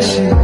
passion.